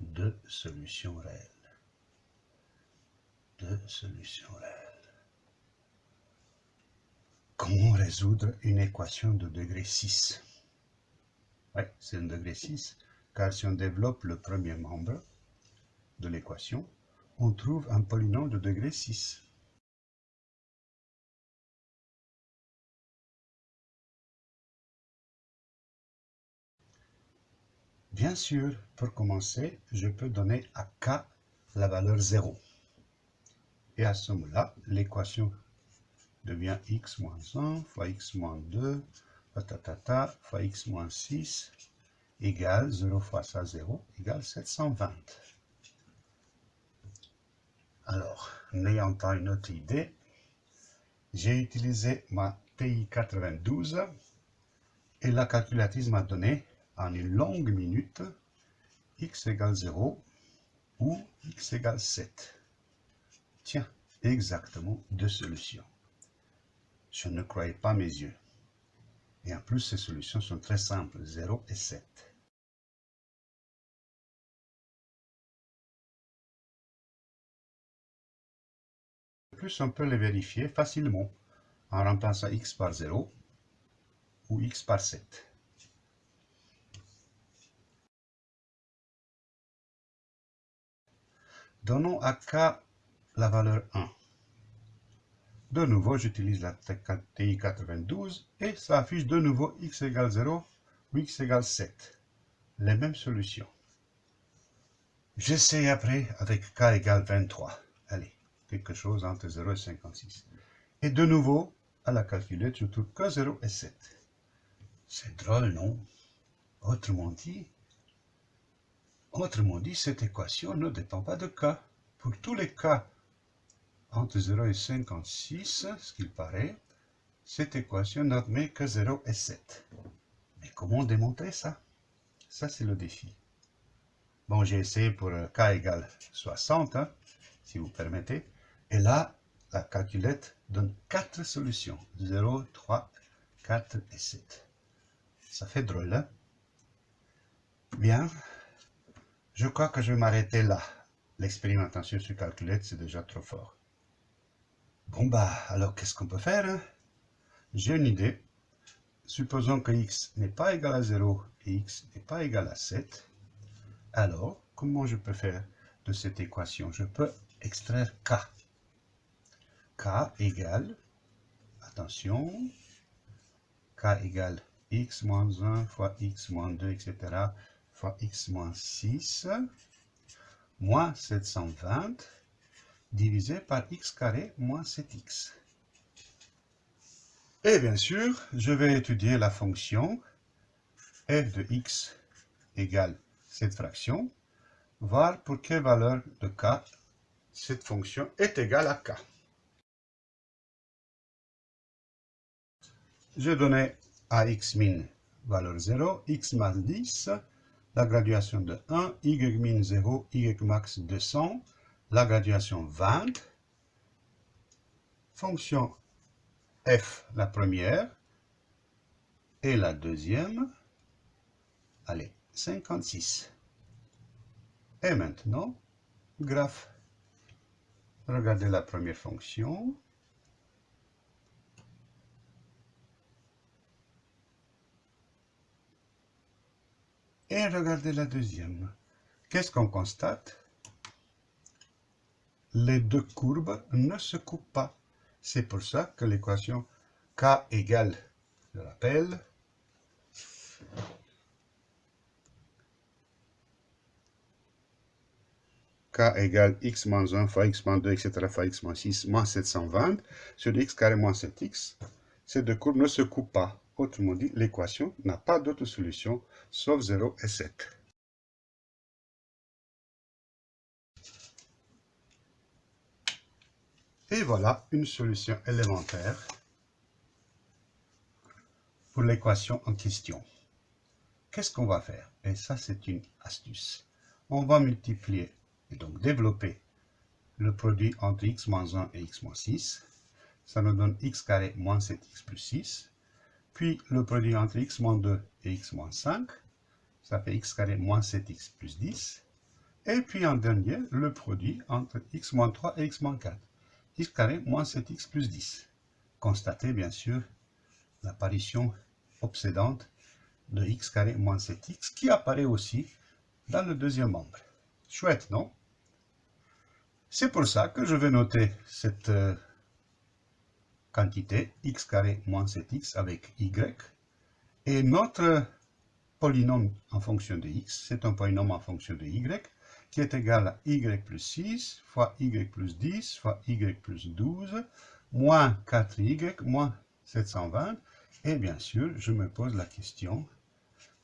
Deux solutions réelles. Deux solutions réelles. Comment résoudre une équation de degré 6 Oui, c'est un degré 6, car si on développe le premier membre de l'équation, on trouve un polynôme de degré 6. Bien sûr, pour commencer, je peux donner à k la valeur 0. Et à ce moment-là, l'équation devient x moins 1 fois x moins 2, patatata, fois x moins 6, égale 0 fois ça 0, égale 720. Alors, n'ayant pas une autre idée, j'ai utilisé ma TI 92 et la calculatrice m'a donné en une longue minute x égale 0 ou x égale 7. Tiens, exactement deux solutions. Je ne croyais pas mes yeux. Et en plus, ces solutions sont très simples, 0 et 7. De plus, on peut les vérifier facilement en remplaçant x par 0 ou x par 7. Donnons à k la valeur 1. De nouveau, j'utilise la TI92 et ça affiche de nouveau x égale 0 ou x égale 7. Les mêmes solutions. J'essaie après avec k égale 23. Allez, quelque chose entre 0 et 56. Et de nouveau, à la calculette, je trouve que 0 et 7. C'est drôle, non? Autrement dit, Autrement dit, cette équation ne dépend pas de k. Pour tous les cas entre 0 et 56, ce qu'il paraît, cette équation n'admet que 0 et 7. Mais comment démontrer ça? Ça, c'est le défi. Bon, j'ai essayé pour k égale 60, hein, si vous permettez. Et là, la calculette donne 4 solutions. 0, 3, 4 et 7. Ça fait drôle, hein? Bien, je crois que je vais m'arrêter là. L'expérimentation sur calculette, c'est déjà trop fort. Bon bah, alors qu'est-ce qu'on peut faire hein? J'ai une idée. Supposons que x n'est pas égal à 0 et x n'est pas égal à 7. Alors, comment je peux faire de cette équation? Je peux extraire k. k égale, attention, k égale x moins 1 fois x moins 2, etc fois x moins 6 moins 720 divisé par x carré moins 7x. Et bien sûr, je vais étudier la fonction f de x égale cette fraction, voir pour quelle valeur de k cette fonction est égale à k. Je donnais à x min valeur 0, x moins 10, la graduation de 1, y min 0, y max 200, la graduation 20, fonction f la première, et la deuxième, allez, 56. Et maintenant, graphe. Regardez la première fonction, Et regardez la deuxième. Qu'est-ce qu'on constate? Les deux courbes ne se coupent pas. C'est pour ça que l'équation k égale, je rappelle, k égale x moins 1 fois x moins 2, etc. fois x moins 6 moins 720 sur x carré moins 7x. Ces deux courbes ne se coupent pas. Autrement dit, l'équation n'a pas d'autre solution sauf 0 et 7. Et voilà une solution élémentaire pour l'équation en question. Qu'est-ce qu'on va faire? Et ça, c'est une astuce. On va multiplier et donc développer le produit entre x moins 1 et x moins 6. Ça nous donne x carré moins 7x plus 6 puis le produit entre x moins 2 et x moins 5, ça fait x carré moins 7x plus 10. Et puis en dernier, le produit entre x moins 3 et x moins 4. x carré moins 7x plus 10. Constatez bien sûr l'apparition obsédante de x carré moins 7x qui apparaît aussi dans le deuxième membre. Chouette, non? C'est pour ça que je vais noter cette euh, quantité x carré moins 7x avec y. Et notre polynôme en fonction de x, c'est un polynôme en fonction de y, qui est égal à y plus 6 fois y plus 10 fois y plus 12, moins 4y, moins 720. Et bien sûr, je me pose la question,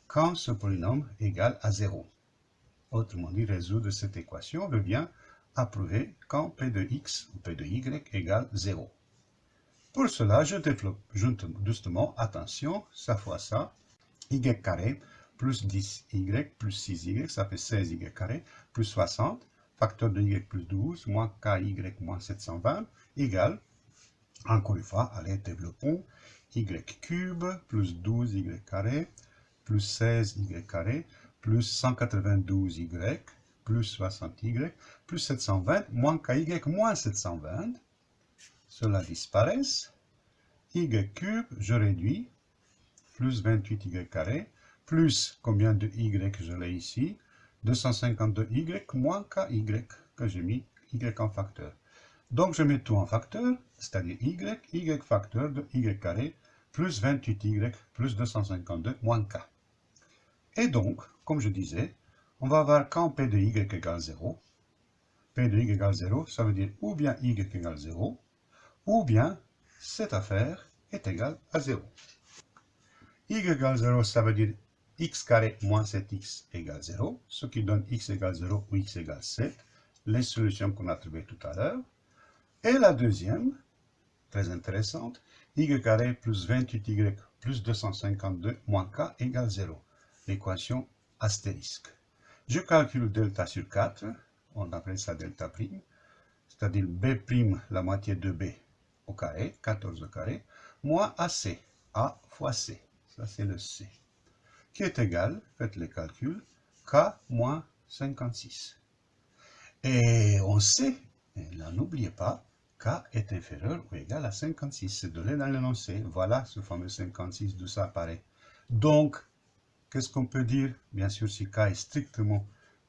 quand ce polynôme égale à 0 Autrement dit, résoudre cette équation revient à prouver quand p de x ou p de y égale 0. Pour cela, je développe justement, attention, ça fois ça, y carré plus 10y plus 6y, ça fait 16y carré, plus 60, facteur de y plus 12, moins ky moins 720, égale, encore une fois, allez, développons, y cube plus 12y carré, plus 16y carré, plus 192y, plus 60y, plus 720, moins ky moins 720, cela disparaît. y cube, je réduis, plus 28y carré, plus combien de y je l'ai ici? 252y moins ky que j'ai mis y en facteur. Donc je mets tout en facteur, c'est-à-dire y, y facteur de y carré, plus 28y plus 252 moins k. Et donc, comme je disais, on va avoir quand p de y égale 0. p de y égale 0, ça veut dire ou bien y égale 0, ou bien cette affaire est égale à 0. y égale 0, ça veut dire x carré moins 7x égale 0, ce qui donne x égale 0 ou x égale 7, les solutions qu'on a trouvées tout à l'heure. Et la deuxième, très intéressante, y carré plus 28y plus 252 moins k égale 0, l'équation astérisque. Je calcule delta sur 4, on appelle ça delta prime, c'est-à-dire b' la moitié de b au carré, 14 au carré, moins AC, A fois C, ça c'est le C, qui est égal, faites les calculs, K moins 56. Et on sait, et n'oubliez pas, K est inférieur ou égal à 56, c'est donné dans l'énoncé, voilà ce fameux 56, d'où ça apparaît. Donc, qu'est-ce qu'on peut dire? Bien sûr, si K est strictement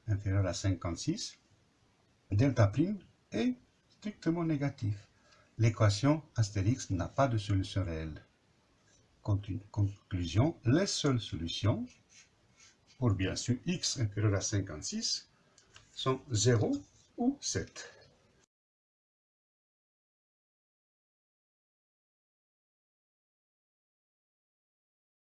inférieur à 56, delta prime est strictement négatif l'équation astérix n'a pas de solution réelle. Conclusion, les seules solutions pour bien sûr x inférieur à 56 sont 0 ou 7.